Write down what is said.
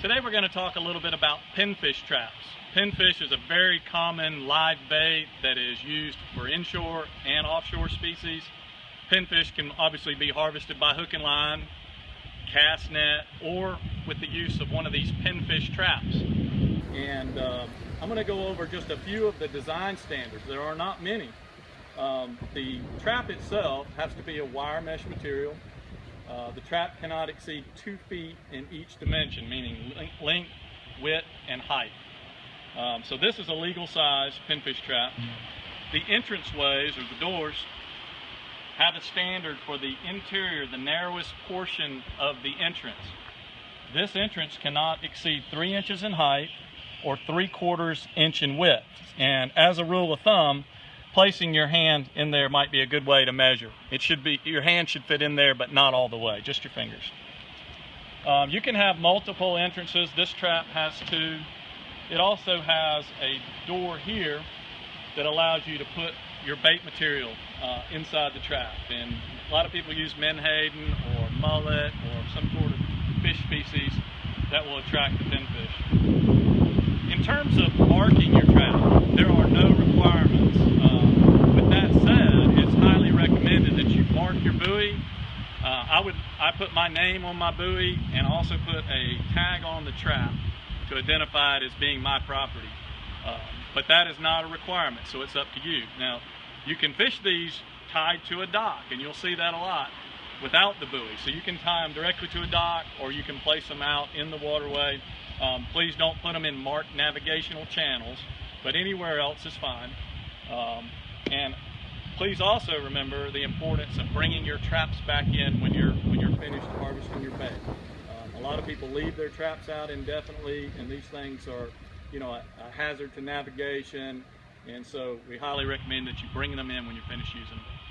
Today we're going to talk a little bit about pinfish traps. Pinfish is a very common live bait that is used for inshore and offshore species. Pinfish can obviously be harvested by hook and line, cast net, or with the use of one of these pinfish traps. And uh, I'm going to go over just a few of the design standards. There are not many. Um, the trap itself has to be a wire mesh material. Uh, the trap cannot exceed two feet in each dimension, meaning length, width, and height. Um, so this is a legal size pinfish trap. The entrance ways, or the doors, have a standard for the interior, the narrowest portion of the entrance. This entrance cannot exceed three inches in height or three quarters inch in width. And as a rule of thumb, placing your hand in there might be a good way to measure. It should be, your hand should fit in there, but not all the way, just your fingers. Um, you can have multiple entrances. This trap has two. It also has a door here that allows you to put your bait material uh, inside the trap. And a lot of people use menhaden or mullet or some sort of fish species that will attract the pinfish. In terms of marking your trap, there are no requirements. Uh, with that said, it's highly recommended that you mark your buoy. Uh, I would I put my name on my buoy and also put a tag on the trap to identify it as being my property. Uh, but that is not a requirement, so it's up to you. Now, you can fish these tied to a dock, and you'll see that a lot without the buoy. So you can tie them directly to a dock, or you can place them out in the waterway. Um, please don't put them in marked navigational channels, but anywhere else is fine. Um, and please also remember the importance of bringing your traps back in when you're when you're finished harvesting your bait. Um, a lot of people leave their traps out indefinitely, and these things are you know, a, a hazard to navigation. And so we highly recommend that you bring them in when you finish using them.